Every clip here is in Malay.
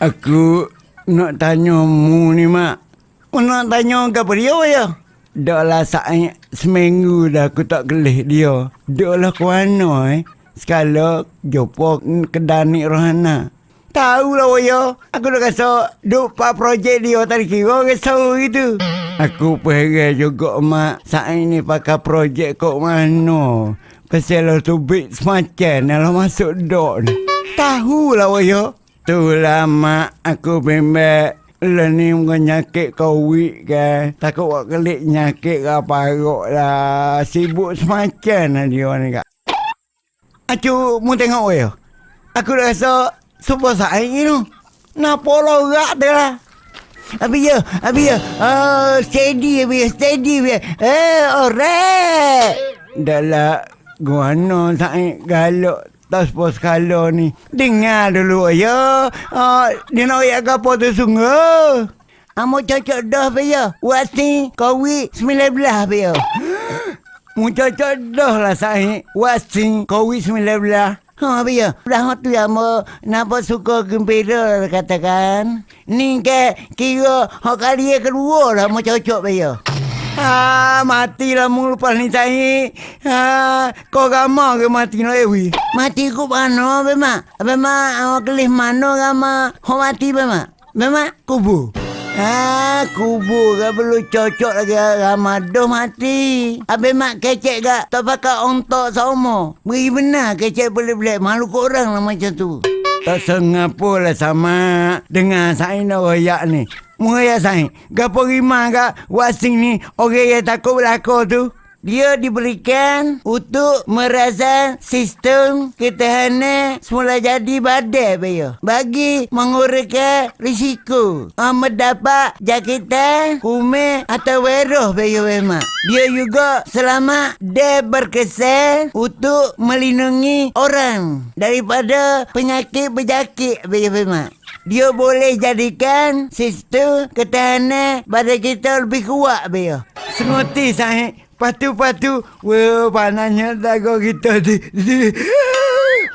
Aku nak tanya mu ni, Mak. Nak tanya ke dia, ya? Dah lah saat seminggu dah aku tak kelih dia. Dah lah ke mana, eh? Sekala jumpa kedai Rohana. Tahu lah, ya. Aku dah rasa duk pak projek dia tadi kira risau gitu. Aku pergi juga, Mak. Saat ini pakai projek kok mana. Pasal lah tu bit semacam lah masuk dok ni. Tahu lah, ya. Itulah mak aku bimbang Lah ni bukan nyakit covid kan Takut buat kelik nyakit ke paruk lah. Sibuk semacam lah dia ni kak. Acu mu tengok ya Aku dah rasa Super saing ni. Tu Napa lorak dia lah. Abi ya, abi ya. Oh, steady abi ya, steady abi ya. Eh, alright. Dah lah, gua no saing galak tas pos kalo ni. Dengar dulu ya. Uh, dia nak ayat apa tu sungguh. Amo cocok dah pe ya. Wasi Covid 19 pe ya. Mu cocok dah lah saya. Wasi Covid 19. Ha pe ya. Dah tu ya mo napa suka gembira katakan. Ni ke kira hak kali kedua lah mo cocok pe Ha, matilah mu lepas ni. Ha, kau gama ke mati no ewi? Mati ku mana be mak? Be mak awak kelih mana gama? Ho mati be mak? Be mak kubu. Ha, kubu ke perlu cocok lagi gama doh mati. Abe mak kecek gak tak pakai ontok sama. Beri benar kecek boleh-boleh malu kau orang lah macam tu. Tak sengapo lah sama dengan saya nak royak ni. Muraya saya. Gapo rima gak wasing ni orang yang takut berlaku tu. Dia diberikan untuk merasakan sistem ketahanan semula jadi badai bayo. Bagi mengurangkan risiko uh, mendapat jangkitan kume atau weroh bayo memang. Dia juga selamat dia berkesan untuk melindungi orang daripada penyakit-penyakit bayo memang. Dia boleh jadikan sistem ketahanan badan kita lebih kuat bayo. Senguti saya Patu-patu. Wah, panasnya dagu kita ni.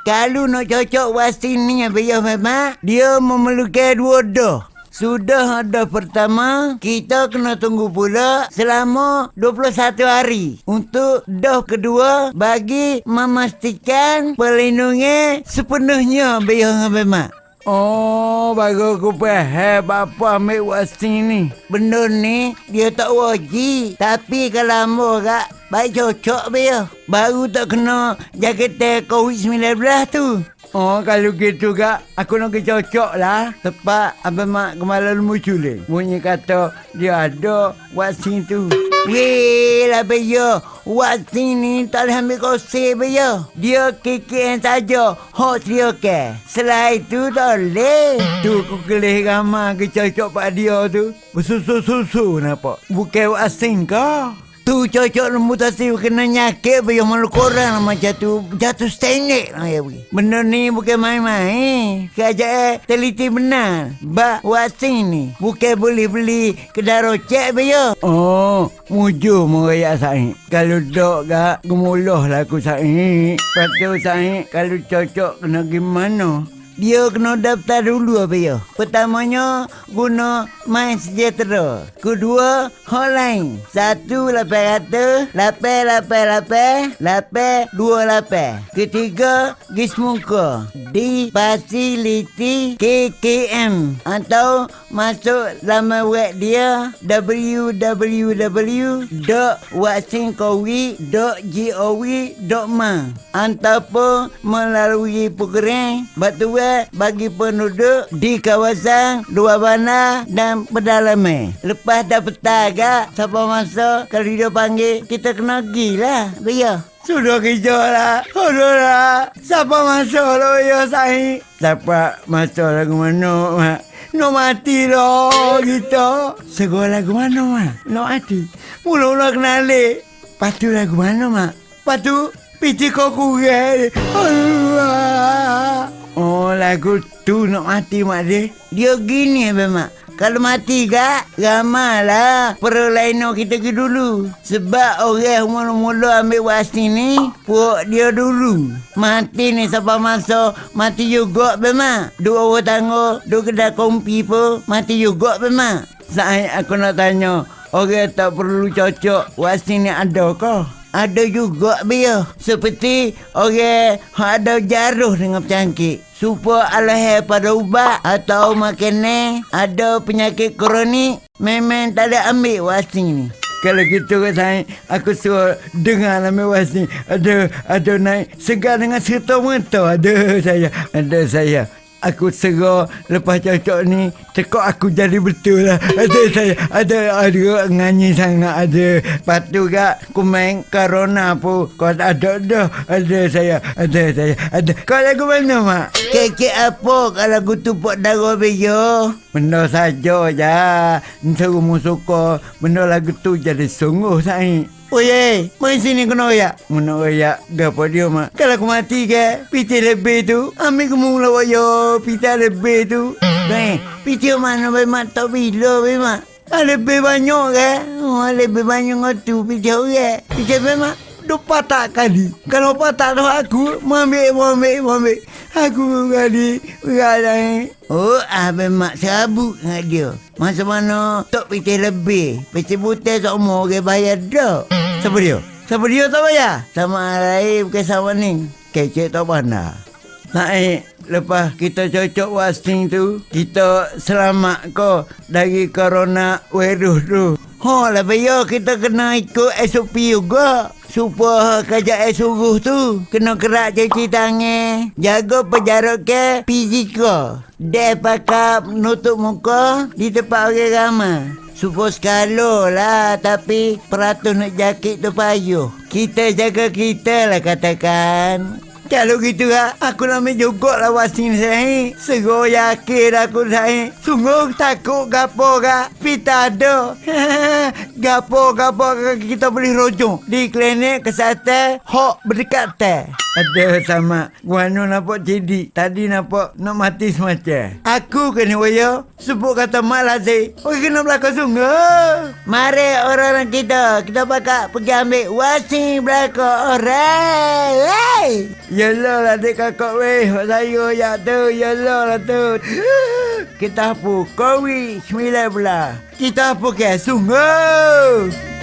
Kalau nak cocok wasin ni, biar memang dia memerlukan dua dah. Sudah ada pertama, kita kena tunggu pula selama 21 hari. Untuk dah kedua, bagi memastikan perlindungan sepenuhnya biar memang. Oh, baru aku faham apa ambil vaksin ni. Benda ni, dia tak wajib. Tapi kalau ambil kak, baik cocok dia. Baru tak kena jaket COVID-19 tu. Oh, kalau gitu kak, aku nak cocok lah. Tepat Abang Mak kemalan muncul ni. Bunyi kata dia ada vaksin tu. Weh lah beyo. Vaksin ni tak boleh ambil kose beyo. Dia KKN saja. Hot dia ke. Selain itu tak boleh. Tu aku kelih ramah ke cocok pak dia tu. Bersusu-susu nampak. Bukan vaksin kau. Tu cocok mutasi kena nyakit biar malu korang lah macam tu. Jatuh stenik lah ya pergi. Benda ni bukan main-main. Kajak eh teliti benar. Bak vaksin ni. Bukan boleh beli kedai rocek biar. Oh, mujur merayak saya. Kalau dok gak gemuluh lah aku saya. Lepas tu saya kalau cocok kena gimana? Dia kena daftar dulu apa ya? Pertamanya guna My Sejahtera. Kedua, hotline. Satu lapan ratus, lapan lapan lapan, lapan dua lapan. Ketiga, Gismuka. Di fasiliti KKM. Atau masuk laman web dia www.vaksincovid.gov.ma Ataupun melalui program batuan bagi penduduk di kawasan luar bandar dan pedalaman. Lepas dah petang agak, siapa masuk, kalau dia panggil, kita kena pergi lah. Biar. Sudah kerja lah. Sudah lah. Siapa masuk lah ya saya? Siapa masuk lagu mana, Mak? Nak mati lah kita. Segala lagu mana, Mak? Nak mati. Mula-mula kenali. Patu lagu mana, Mak? Patu Piti kau kurang. Allah. Oh, lagu tu nak mati, Mak dia. Dia gini, Abang Mak. Kalau mati kak, lain kita ke dulu. Sebab orang mula-mula ambil wasi ni, puak dia dulu. Mati ni siapa masa, mati juga memang. Dua orang tangga, dua kedai kompi pun, mati juga memang. Saya aku nak tanya, orang tak perlu cocok, wasi ni ada kah? Ada juga biar. Seperti orang ada jaruh dengan penyakit. Supaya Allah pada ubat atau makanan ada penyakit kronik memang tak ada ambil wasi ni. Kalau gitu kan saya, aku suruh dengar nama wasi. Ada, ada naik segar dengan serta merta. Ada saya, ada saya aku serah lepas cocok ni tekok aku jadi betul lah. Ada saya ada ada nganyi sangat ada. Lepas tu kak aku main corona pun kau ada ada ada saya ada saya ada. Kau lagu mana mak? Kek apa kalau lagu tu pok darah bejo benda saja je suruh musuh benda lagu tu jadi sungguh saya Oye, main sini kena ya. Mana ya? Gapo dia mak? Kalau aku mati ke, piti lebih tu. Ambil ke mula wayo, piti lebih tu. Eh, piti mana be mak tak bila be mak? Ah, lebih banyak ke? Oh, lebih banyak tu piti orang. Piti be mak? Dua patah kali. Kalau patah tu aku, mau ambil, mau ambil, mau ambil. Aku kali berada Oh, abang mak serabut dengan dia. Masa mana tak piti lebih. Piti butai semua orang bayar dah. Siapa dia? Siapa dia tak bayar? Sama lain bukan sama ni. Kecek tak pandai. Naik lepas kita cocok wasting tu, kita selamat ko dari corona virus tu. Ha, lepas ya kita kena ikut SOP juga. Supaya kerja suruh tu kena kerak cuci tangan, jaga penjarak ke fizikal. Dia pakai nutup muka di tempat orang ramai. Supo skalo lah Tapi peratus nak jakit tu payuh Kita jaga kita lah katakan kalau gitu lah, aku nak ambil juga lah wasin saya. Seru yakin aku saya. Sungguh takut gapo kak. Pita ada. gapo gapo kita boleh rojong. Di klinik kesehatan, hok berdekat teh. Ada sama. Wano nampak jadi. Tadi nampak Nak mati semacam. Aku kena waya Sebut kata mak lazim. Orang kena belakang sungguh. Mari orang-orang kita Kita bakal pergi ambil Wasi belakang orang. Hey Yalah lah adik kakak weh Saya ya tu Yalah lah tu. Kita Sembilan belah Kita apa ke Sungguh